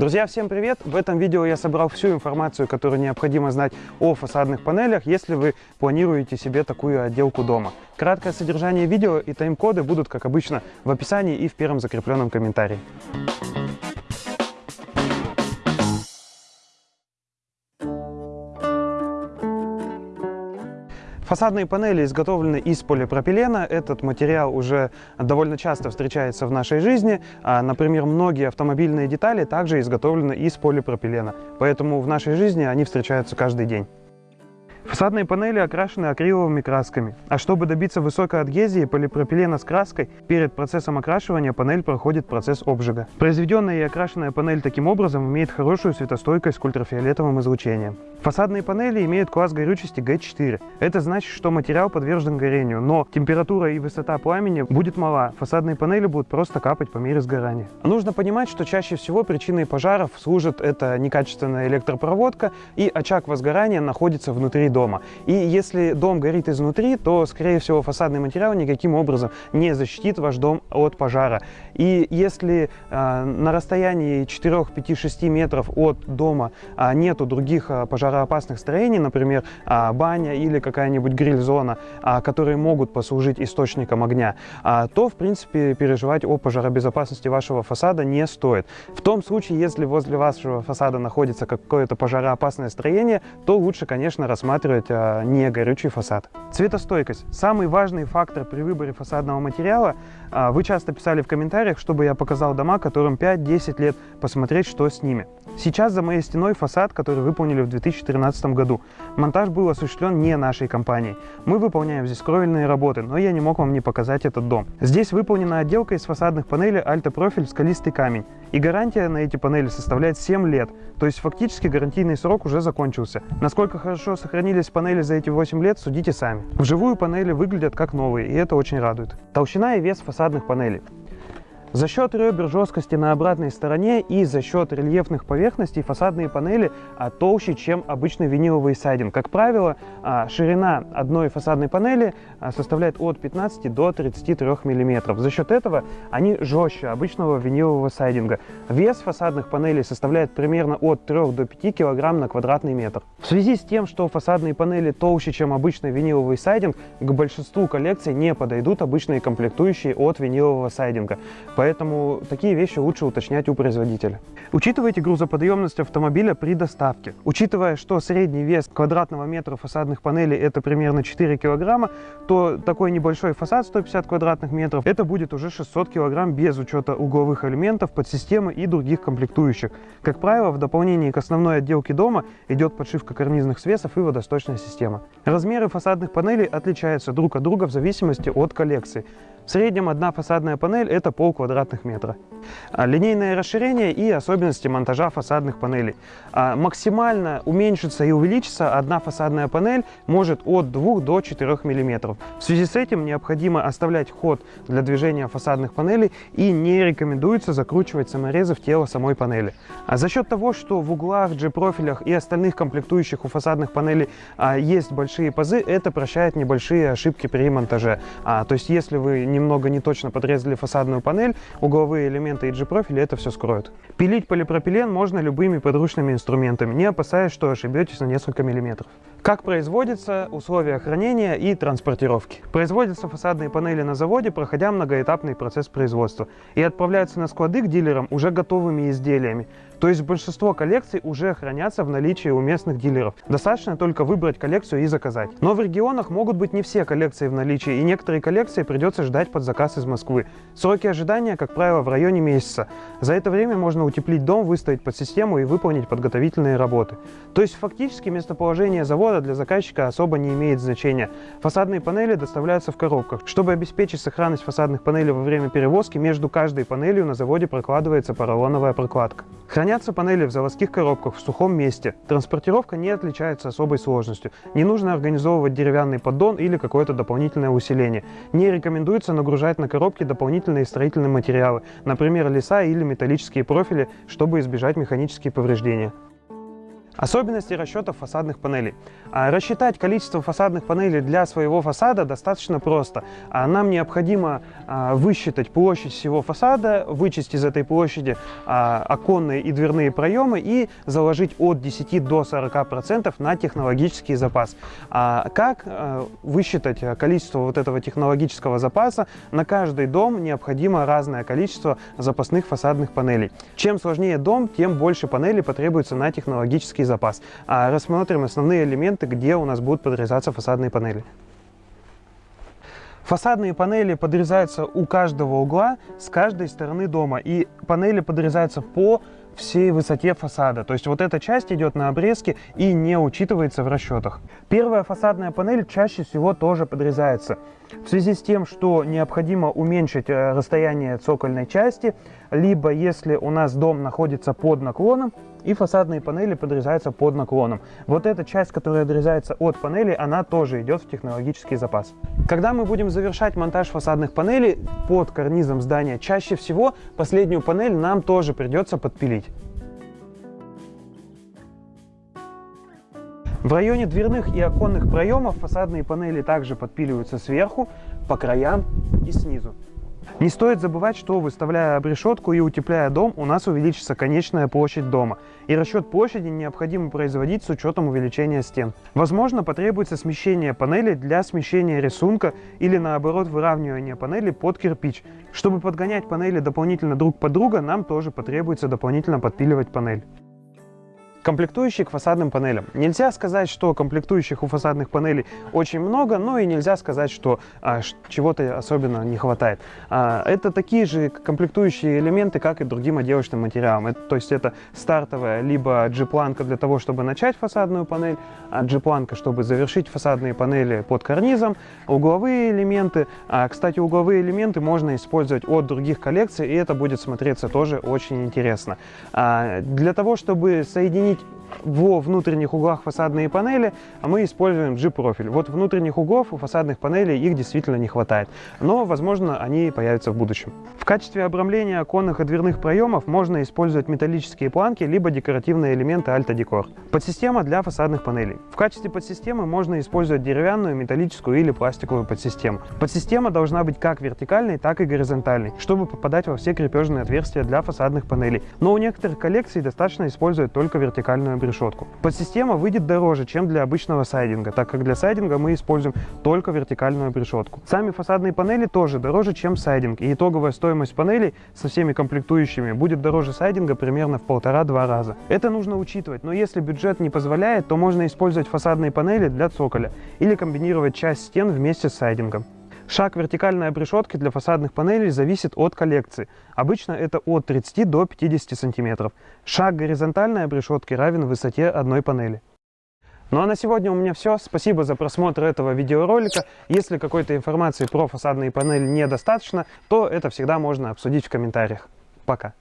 Друзья, всем привет! В этом видео я собрал всю информацию, которую необходимо знать о фасадных панелях, если вы планируете себе такую отделку дома. Краткое содержание видео и тайм-коды будут, как обычно, в описании и в первом закрепленном комментарии. Фасадные панели изготовлены из полипропилена. Этот материал уже довольно часто встречается в нашей жизни. А, например, многие автомобильные детали также изготовлены из полипропилена. Поэтому в нашей жизни они встречаются каждый день. Фасадные панели окрашены акриловыми красками, а чтобы добиться высокой адгезии полипропилена с краской, перед процессом окрашивания панель проходит процесс обжига. Произведенная и окрашенная панель таким образом имеет хорошую светостойкость к ультрафиолетовым излучениям. Фасадные панели имеют класс горючести Г4. Это значит, что материал подвержен горению, но температура и высота пламени будет мала. Фасадные панели будут просто капать по мере сгорания. Нужно понимать, что чаще всего причиной пожаров служит это некачественная электропроводка и очаг возгорания находится внутри дома. И если дом горит изнутри, то, скорее всего, фасадный материал никаким образом не защитит ваш дом от пожара. И если э, на расстоянии 4, 5, 6 метров от дома э, нету других э, пожароопасных строений, например, э, баня или какая-нибудь гриль-зона, э, которые могут послужить источником огня, э, то, в принципе, переживать о пожаробезопасности вашего фасада не стоит. В том случае, если возле вашего фасада находится какое-то пожароопасное строение, то лучше, конечно, рассматривать а, не горючий фасад. Цветостойкость. Самый важный фактор при выборе фасадного материала. А, вы часто писали в комментариях, чтобы я показал дома, которым 5-10 лет, посмотреть, что с ними. Сейчас за моей стеной фасад, который выполнили в 2013 году. Монтаж был осуществлен не нашей компанией. Мы выполняем здесь кровельные работы, но я не мог вам не показать этот дом. Здесь выполнена отделка из фасадных панелей альтопрофиль скалистый камень. И гарантия на эти панели составляет 7 лет, то есть фактически гарантийный срок уже закончился. Насколько хорошо сохранились панели за эти 8 лет, судите сами. Вживую панели выглядят как новые, и это очень радует. Толщина и вес фасадных панелей. За счет ребер жесткости на обратной стороне и за счет рельефных поверхностей фасадные панели а, толще, чем обычный виниловый сайдинг. Как правило, а, ширина одной фасадной панели а, составляет от 15 до 33 мм. За счет этого они жестче обычного винилового сайдинга. Вес фасадных панелей составляет примерно от 3 до 5 кг на квадратный метр. В связи с тем, что фасадные панели толще, чем обычный виниловый сайдинг, к большинству коллекций не подойдут обычные комплектующие от винилового сайдинга. Поэтому такие вещи лучше уточнять у производителя. Учитывайте грузоподъемность автомобиля при доставке. Учитывая, что средний вес квадратного метра фасадных панелей это примерно 4 килограмма, то такой небольшой фасад 150 квадратных метров это будет уже 600 килограмм без учета угловых элементов, подсистемы и других комплектующих. Как правило, в дополнение к основной отделке дома идет подшивка карнизных свесов и водосточная система. Размеры фасадных панелей отличаются друг от друга в зависимости от коллекции. В среднем одна фасадная панель это пол квадратных метра. А, линейное расширение и особенности монтажа фасадных панелей. А, максимально уменьшится и увеличится одна фасадная панель может от 2 до 4 мм. В связи с этим необходимо оставлять ход для движения фасадных панелей и не рекомендуется закручивать саморезы в тело самой панели. А за счет того, что в углах, G-профилях и остальных комплектующих у фасадных панелей есть большие пазы, это прощает небольшие ошибки при монтаже. То есть если вы не немного не точно подрезали фасадную панель, угловые элементы и G-профиля это все скроют. Пилить полипропилен можно любыми подручными инструментами, не опасаясь, что ошибетесь на несколько миллиметров. Как производятся условия хранения и транспортировки? Производятся фасадные панели на заводе, проходя многоэтапный процесс производства, и отправляются на склады к дилерам уже готовыми изделиями. То есть большинство коллекций уже хранятся в наличии у местных дилеров. Достаточно только выбрать коллекцию и заказать. Но в регионах могут быть не все коллекции в наличии, и некоторые коллекции придется ждать под заказ из Москвы. Сроки ожидания, как правило, в районе месяца. За это время можно утеплить дом, выставить под систему и выполнить подготовительные работы. То есть фактически местоположение завода для заказчика особо не имеет значения. Фасадные панели доставляются в коробках. Чтобы обеспечить сохранность фасадных панелей во время перевозки, между каждой панелью на заводе прокладывается поролоновая прокладка. Хранятся панели в заводских коробках в сухом месте. Транспортировка не отличается особой сложностью. Не нужно организовывать деревянный поддон или какое-то дополнительное усиление. Не рекомендуется нагружать на коробки дополнительные строительные материалы, например, леса или металлические профили, чтобы избежать механические повреждения. Особенности расчетов фасадных панелей. А, рассчитать количество фасадных панелей для своего фасада достаточно просто. А, нам необходимо а, высчитать площадь всего фасада, вычесть из этой площади оконные и дверные проемы и заложить от 10 до 40% на технологический запас. Как высчитать количество вот этого технологического запаса? На каждый дом необходимо разное количество запасных фасадных панелей. Чем сложнее дом, тем больше панелей потребуется на технологический запас. А рассмотрим основные элементы, где у нас будут подрезаться фасадные панели. Фасадные панели подрезаются у каждого угла с каждой стороны дома. И панели подрезаются по всей высоте фасада. То есть вот эта часть идет на обрезке и не учитывается в расчетах. Первая фасадная панель чаще всего тоже подрезается. В связи с тем, что необходимо уменьшить э, расстояние цокольной части, либо если у нас дом находится под наклоном, и фасадные панели подрезаются под наклоном. Вот эта часть, которая отрезается от панели, она тоже идет в технологический запас. Когда мы будем завершать монтаж фасадных панелей под карнизом здания, чаще всего последнюю панель нам тоже придется подпилить. В районе дверных и оконных проемов фасадные панели также подпиливаются сверху, по краям и снизу. Не стоит забывать, что выставляя обрешетку и утепляя дом, у нас увеличится конечная площадь дома. И расчет площади необходимо производить с учетом увеличения стен. Возможно, потребуется смещение панели для смещения рисунка или наоборот выравнивания панели под кирпич. Чтобы подгонять панели дополнительно друг под друга, нам тоже потребуется дополнительно подпиливать панель. Комплектующие к фасадным панелям. Нельзя сказать, что комплектующих у фасадных панелей очень много, но и нельзя сказать, что а, чего-то особенно не хватает. А, это такие же комплектующие элементы, как и другим отделочным материалам. Это, то есть это стартовая либо G-планка для того, чтобы начать фасадную панель, а G-планка, чтобы завершить фасадные панели под карнизом, угловые элементы. А, кстати, угловые элементы можно использовать от других коллекций, и это будет смотреться тоже очень интересно. А, для того, чтобы соединить need во внутренних углах фасадные панели, а мы используем G-профиль. Вот внутренних углов у фасадных панелей их действительно не хватает, но, возможно, они появятся в будущем. В качестве обрамления оконных и дверных проемов можно использовать металлические планки, либо декоративные элементы Decor. Подсистема для фасадных панелей. В качестве подсистемы можно использовать деревянную, металлическую или пластиковую подсистему. Подсистема должна быть как вертикальной, так и горизонтальной, чтобы попадать во все крепежные отверстия для фасадных панелей. Но у некоторых коллекций достаточно использовать только вертикальную решетку. Подсистема выйдет дороже, чем для обычного сайдинга, так как для сайдинга мы используем только вертикальную решетку. Сами фасадные панели тоже дороже, чем сайдинг, и итоговая стоимость панелей со всеми комплектующими будет дороже сайдинга примерно в полтора-два раза. Это нужно учитывать, но если бюджет не позволяет, то можно использовать фасадные панели для цоколя или комбинировать часть стен вместе с сайдингом. Шаг вертикальной обрешетки для фасадных панелей зависит от коллекции. Обычно это от 30 до 50 сантиметров. Шаг горизонтальной обрешетки равен высоте одной панели. Ну а на сегодня у меня все. Спасибо за просмотр этого видеоролика. Если какой-то информации про фасадные панели недостаточно, то это всегда можно обсудить в комментариях. Пока.